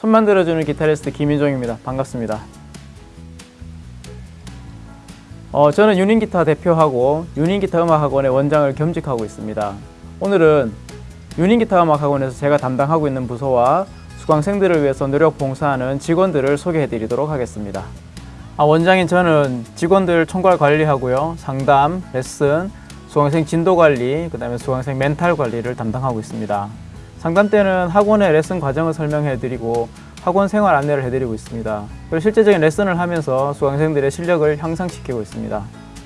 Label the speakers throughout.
Speaker 1: 손 만들어주는 기타리스트 김인종입니다. 반갑습니다. 어, 저는 유닝기타 대표하고 유닝기타 음악학원의 원장을 겸직하고 있습니다. 오늘은 유닝기타 음악학원에서 제가 담당하고 있는 부서와 수강생들을 위해서 노력 봉사하는 직원들을 소개해 드리도록 하겠습니다. 아, 원장인 저는 직원들 총괄 관리하고요. 상담, 레슨, 수강생 진도 관리, 그 다음에 수강생 멘탈 관리를 담당하고 있습니다. 상담 때는 학원의 레슨 과정을 설명해 드리고 학원 생활 안내를 해드리고 있습니다. 그리고 실제적인 레슨을 하면서 수강생들의 실력을 향상시키고 있습니다.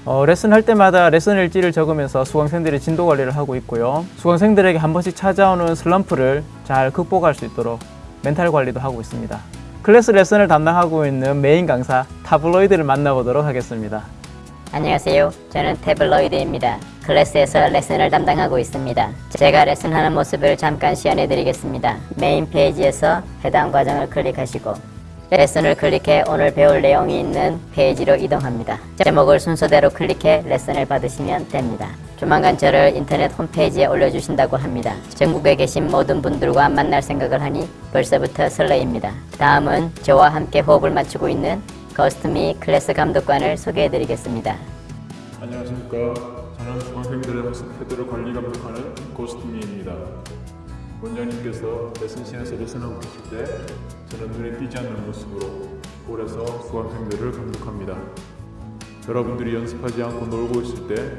Speaker 1: 어, 레슨 할 때마다 레슨 일지를 적으면서 수강생들의 진도 관리를 하고 있고요. 수강생들에게 한 번씩 찾아오는 슬럼프를 잘 극복할 수 있도록 멘탈 관리도 하고 있습니다. 클래스 레슨을 담당하고 있는 메인 강사 태블로이드를 만나보도록 하겠습니다.
Speaker 2: 안녕하세요. 저는 태블로이드입니다. 클래스에서 레슨을 담당하고 있습니다. 제가 레슨하는 모습을 잠깐 시연해 드리겠습니다. 메인 페이지에서 해당 과정을 클릭하시고 레슨을 클릭해 오늘 배울 내용이 있는 페이지로 이동합니다. 제목을 순서대로 클릭해 레슨을 받으시면 됩니다. 조만간 저를 인터넷 홈페이지에 올려주신다고 합니다. 전국에 계신 모든 분들과 만날 생각을 하니 벌써부터 설레입니다. 다음은 저와 함께 호흡을 맞추고 있는 고스트미 클래스 감독관을 소개해 드리겠습니다.
Speaker 3: 안녕하십니까. 저는 수강생들의 학습 태도를 관리 감독하는 고스트미입니다. 원장님께서 레슨실에서 레슨하고 계실 때 저는 눈에 띄지 않는 모습으로 홀에서 수강생들을 감독합니다. 여러분들이 연습하지 않고 놀고 있을 때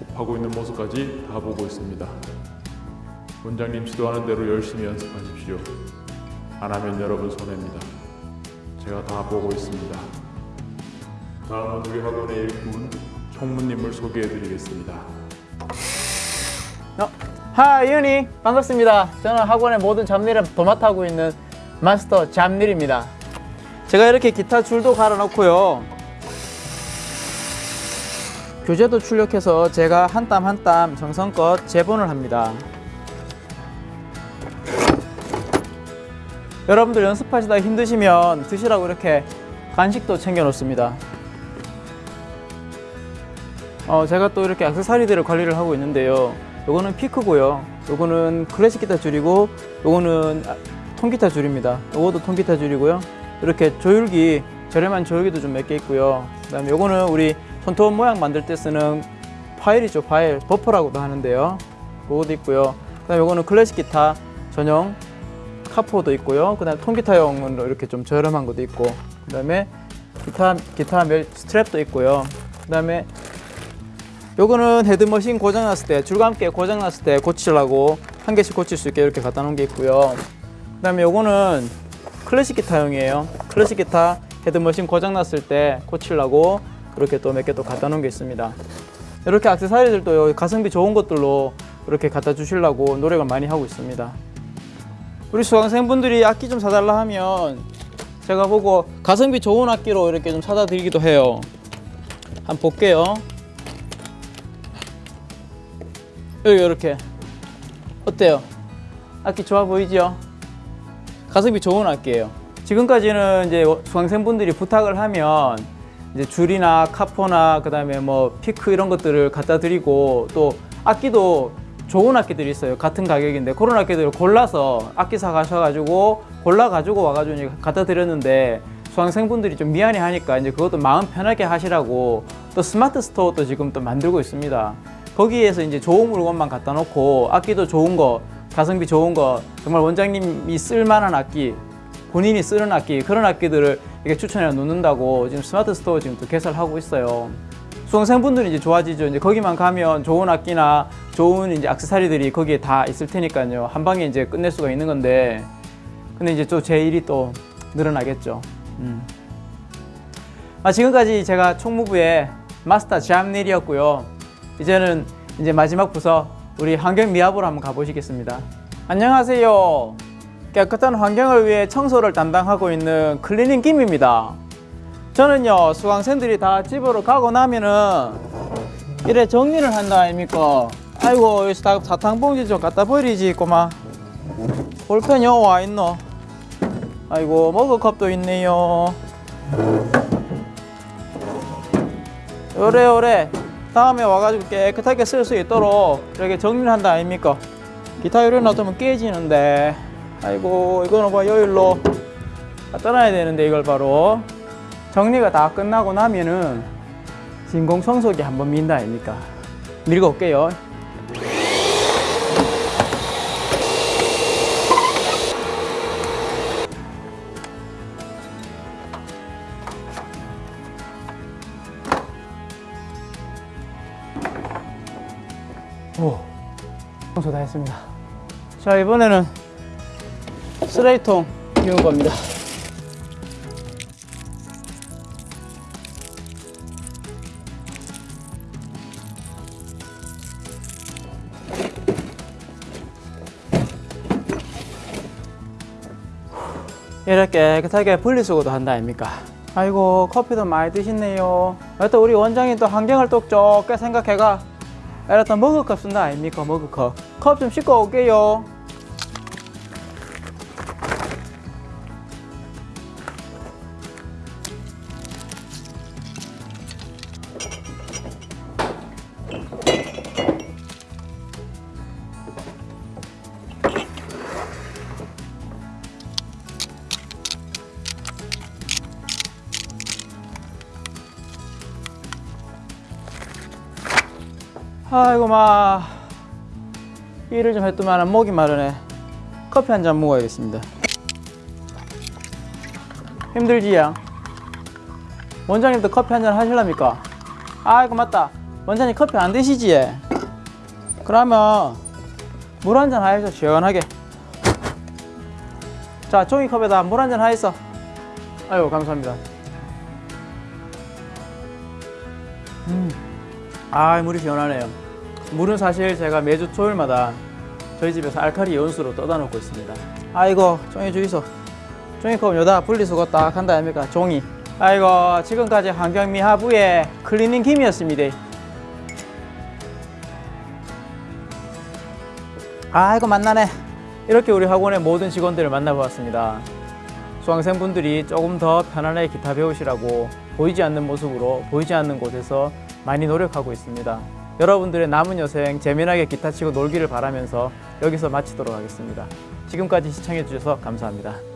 Speaker 3: 곱하고 있는 모습까지 다 보고 있습니다. 원장님 지도하는 대로 열심히 연습하십시오. 안 하면 여러분 손해입니다. 제가 다 보고 있습니다. 다음은 우리 학원의 일꾼 총무님을 소개해드리겠습니다.
Speaker 1: 어, 하이 윤희 반갑습니다. 저는 학원의 모든 잡일을 도맡아하고 있는 마스터 잡일입니다. 제가 이렇게 기타 줄도 갈아놓고요. 교재도 출력해서 제가 한 땀 한 땀 정성껏 제본을 합니다. 여러분들 연습하시다 힘드시면 드시라고 이렇게 간식도 챙겨 놓습니다. 어, 제가 또 이렇게 액세서리들을 관리를 하고 있는데요. 요거는 피크고요. 요거는 클래식 기타 줄이고 요거는 아, 통기타 줄입니다. 요것도 통기타 줄이고요. 이렇게 조율기 저렴한 조율기도 좀 몇 개 있고요. 그 다음에 요거는 우리 손톱 모양 만들 때 쓰는 파일이죠. 파일 버퍼라고도 하는데요. 요것도 있고요. 그 다음에 요거는 클래식 기타 전용 카포도 있고요. 그 다음에 통기타용으로 이렇게 좀 저렴한 것도 있고 그 다음에 기타 기타 멜 스트랩도 있고요. 그 다음에 요거는 헤드머신 고장났을 때 줄과 함께 고장났을 때 고치려고 한 개씩 고칠 수 있게 이렇게 갖다 놓은 게 있고요. 그 다음에 요거는 클래식 기타용이에요. 클래식 기타 헤드머신 고장났을 때 고치려고 이렇게 또 몇 개 또 갖다 놓은 게 있습니다. 이렇게 액세서리들도 가성비 좋은 것들로 이렇게 갖다 주시려고 노력을 많이 하고 있습니다. 우리 수강생분들이 악기 좀 사달라 하면 제가 보고 가성비 좋은 악기로 이렇게 좀 사다 드리기도 해요. 한번 볼게요 여기 이렇게 어때요? 악기 좋아 보이죠? 가성비 좋은 악기예요. 지금까지는 이제 수강생분들이 부탁을 하면 이제 줄이나 카포나 그 다음에 뭐 피크 이런 것들을 갖다 드리고 또 악기도 좋은 악기들이 있어요. 같은 가격인데 그런 악기들을 골라서 악기 사 가셔가지고 골라 가지고 와가지고 갖다 드렸는데 수강생분들이 좀 미안해 하니까 이제 그것도 마음 편하게 하시라고 또 스마트 스토어도 지금 또 만들고 있습니다. 거기에서 이제 좋은 물건만 갖다 놓고 악기도 좋은 거, 가성비 좋은 거, 정말 원장님이 쓸만한 악기, 본인이 쓰는 악기 그런 악기들을 이렇게 추천해 놓는다고 지금 스마트 스토어 지금 또 개설하고 있어요. 수강생분들이 이제 좋아지죠. 이제 거기만 가면 좋은 악기나 좋은 이제 액세서리들이 거기에 다 있을 테니까요. 한 방에 이제 끝낼 수가 있는 건데, 근데 이제 또 제 일이 또 늘어나겠죠. 음. 아, 지금까지 제가 총무부의 마스터 잡일이었고요. 이제는 이제 마지막 부서 우리 환경미화부로 한번 가보시겠습니다. 안녕하세요. 깨끗한 환경을 위해 청소를 담당하고 있는 클리닝 김입니다. 저는요 수강생들이 다 집으로 가고 나면은 이래 정리를 한다 아닙니까? 아이고 여기서 다 사탕 봉지 좀 갖다 버리지 꼬마. 볼펜 여 와 있노? 아이고 머그컵도 있네요. 요래 요래 다음에 와가지고 깨끗하게 쓸 수 있도록 이렇게 정리를 한다 아닙니까? 기타 요리 놔두면 깨지는데 아이고 이거는 봐 여일로 떠나야 되는데 이걸 바로 정리가 다 끝나고 나면은 진공 청소기 한번 민다 아닙니까? 밀고 올게요. 청소 다 했습니다. 자, 이번에는 쓰레기통 비운 겁니다. 이렇게 깨끗하게 분리수거도 한다 아닙니까? 아이고 커피도 많이 드시네요. 또 우리 원장님 또 환경을 또 좁게 생각해가 이랬다 머그컵 쓴다 아닙니까 머그컵. 컵 좀 씻고 올게요. 아이고 마. 일을 좀 했더만 목이 마르네. 커피 한 잔 먹어야겠습니다. 힘들지야 원장님도 커피 한 잔 하실랍니까? 아이고 맞다. 원장님 커피 안 드시지 그러면 물 한 잔 하셔 시원하게. 자 종이컵에다 물 한 잔 하있어 아이고 감사합니다 아 물이 시원하네요. 물은 사실 제가 매주 토요일마다 저희 집에서 알칼리 연수로 떠다 놓고 있습니다. 아이고 종이 주이소. 종이컵 여다 분리수거 딱 한다 아닙니까? 종이. 아이고 지금까지 환경미화부의 클리닝 김이었습니다. 아이고 만나네. 이렇게 우리 학원의 모든 직원들을 만나보았습니다. 수강생분들이 조금 더 편안하게 기타 배우시라고 보이지 않는 모습으로 보이지 않는 곳에서 많이 노력하고 있습니다. 여러분들의 남은 여생 재미나게 기타 치고 놀기를 바라면서 여기서 마치도록 하겠습니다. 지금까지 시청해 주셔서 감사합니다.